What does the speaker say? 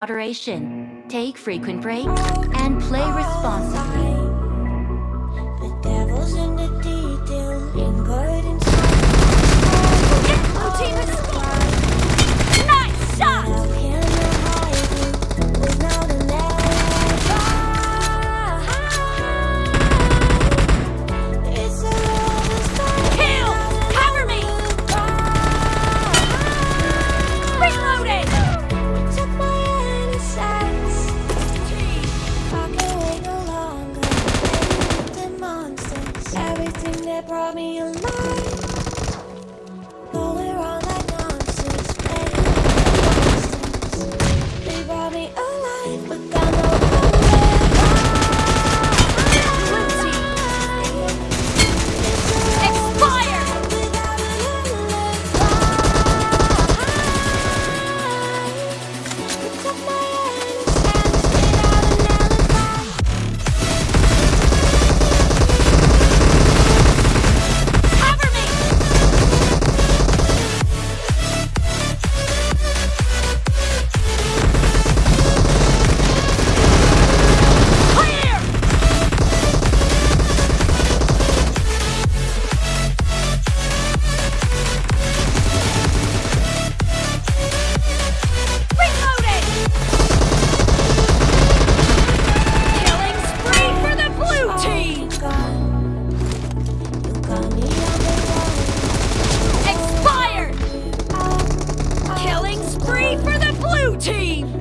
moderation. Take frequent breaks and play responsibly. brought me alive. team!